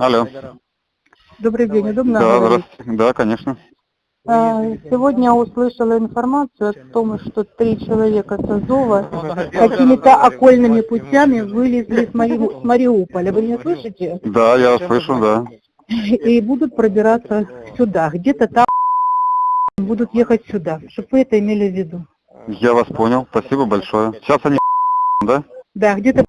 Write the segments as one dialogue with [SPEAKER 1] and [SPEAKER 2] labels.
[SPEAKER 1] Алло.
[SPEAKER 2] Добрый день, удобно
[SPEAKER 1] Да,
[SPEAKER 2] говорить?
[SPEAKER 1] здравствуйте. Да, конечно.
[SPEAKER 2] А, Сегодня услышала информацию о том, что три человека с Азова какими-то окольными путями вылезли с, Мари- с Мариуполя. Вы меня слышите?
[SPEAKER 1] Да, я слышу, да.
[SPEAKER 2] И будут пробираться сюда. Где-то там будут ехать сюда. Чтобы вы это имели в виду.
[SPEAKER 1] Я вас понял. Спасибо большое. Сейчас они да?
[SPEAKER 2] Да, где-то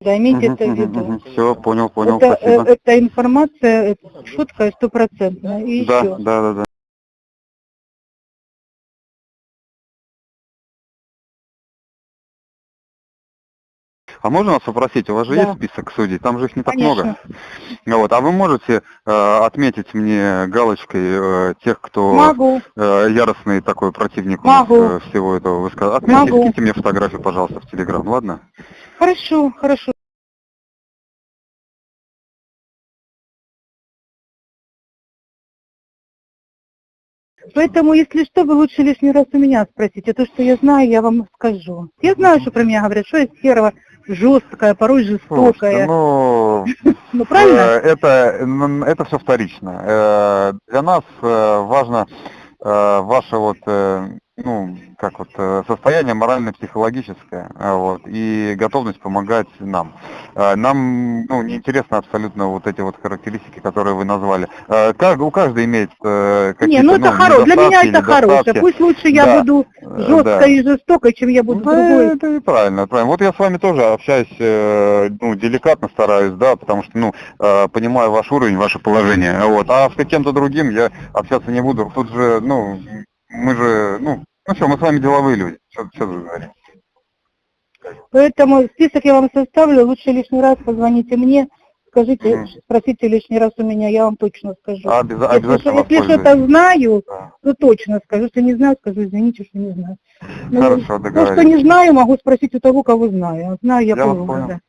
[SPEAKER 2] да, имейте это в виду.
[SPEAKER 1] Все, понял, понял,
[SPEAKER 2] Это, э,
[SPEAKER 1] спасибо.
[SPEAKER 2] эта информация э, четкая, стопроцентная. И
[SPEAKER 1] Да,
[SPEAKER 2] еще.
[SPEAKER 1] да, да, да. А можно вас попросить, у вас же
[SPEAKER 2] Да.
[SPEAKER 1] есть список судей, там же их не так
[SPEAKER 2] Конечно.
[SPEAKER 1] много. Вот. А вы можете э, отметить мне галочкой э, тех, кто
[SPEAKER 2] Могу.
[SPEAKER 1] э, яростный такой противник у нас,
[SPEAKER 2] Могу.
[SPEAKER 1] э, всего этого высказа. Отметьте,
[SPEAKER 2] Могу.
[SPEAKER 1] скиньте мне фотографию, пожалуйста, в Телеграм, ладно?
[SPEAKER 2] Хорошо, хорошо. Поэтому, если что, вы лучше лишний раз у меня спросите. То, что я знаю, я вам скажу. Я знаю, что про меня говорят, что я серого, жесткая, порой
[SPEAKER 1] Слушайте,
[SPEAKER 2] жестокая.
[SPEAKER 1] ну,
[SPEAKER 2] Ну, правильно?
[SPEAKER 1] Э, Это, это все вторично. Э, Для нас э, важно ваше вот, ну, вот, э, состояние морально-психологическое, э, вот, и готовность помогать нам. Э, Нам, ну, неинтересно абсолютно вот эти вот характеристики, которые вы назвали. Как- У каждого имеет какие-то,
[SPEAKER 2] Не, ну это хорошо. Для меня это хорошее. Пусть лучше я
[SPEAKER 1] Да.
[SPEAKER 2] буду жесткой
[SPEAKER 1] да.
[SPEAKER 2] и жестокой, чем я буду
[SPEAKER 1] Да,
[SPEAKER 2] другой.
[SPEAKER 1] это и правильно, правильно. Вот я с вами тоже общаюсь, ну, деликатно стараюсь, да, потому что, ну, понимаю ваш уровень, ваше положение, вот. А с каким-то другим я общаться не буду. Тут же, ну, мы же, ну, ну что, мы с вами деловые люди, что, что вы говорите?
[SPEAKER 2] Поэтому список я вам составлю. Лучше лишний раз позвоните мне. Скажите,
[SPEAKER 1] Мгм.
[SPEAKER 2] спросите лишний раз у меня, я вам точно скажу.
[SPEAKER 1] А, обяза-
[SPEAKER 2] Если,
[SPEAKER 1] обязательно
[SPEAKER 2] если что-то знаю,
[SPEAKER 1] Да.
[SPEAKER 2] то точно скажу. Если не знаю, скажу, извините, что не знаю. Ну,
[SPEAKER 1] Хорошо,
[SPEAKER 2] То, что
[SPEAKER 1] договорились.
[SPEAKER 2] не знаю, могу спросить у того, кого знаю. А Знаю я,
[SPEAKER 1] Я понял.
[SPEAKER 2] да.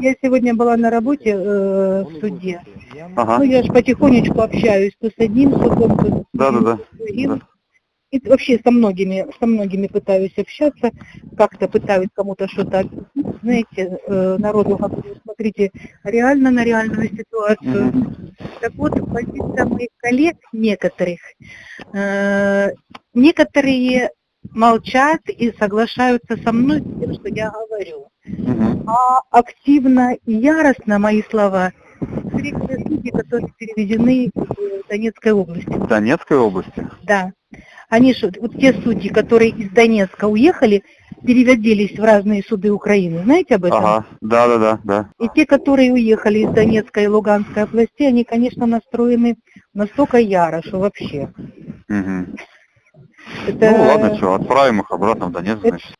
[SPEAKER 2] Я сегодня была на работе э, в суде.
[SPEAKER 1] Ага.
[SPEAKER 2] Ну, я же потихонечку общаюсь то с одним судом, то с
[SPEAKER 1] Да, да, да.
[SPEAKER 2] другим.
[SPEAKER 1] Да.
[SPEAKER 2] И вообще со многими, со многими пытаюсь общаться, как-то пытаюсь кому-то что-то объяснить. Знаете, э, народу говорю, смотрите реально на реальную ситуацию.
[SPEAKER 1] Мгм.
[SPEAKER 2] Так вот, позиция моих коллег некоторых, э, некоторые молчат и соглашаются со мной с тем, что я говорю. А активно и яростно мои слова судьи, которые переведены в Донецкой области.
[SPEAKER 1] В Донецкой области?
[SPEAKER 2] Да. Они что, вот те судьи, которые из Донецка уехали, переводились в разные суды Украины. Знаете об этом?
[SPEAKER 1] Ага, да, да, да, да.
[SPEAKER 2] И те, которые уехали из Донецкой и Луганской областей, они, конечно, настроены настолько яро, что вообще.
[SPEAKER 1] Мгм.
[SPEAKER 2] Это,
[SPEAKER 1] Ну ладно, что, отправим их обратно в Донецк, значит.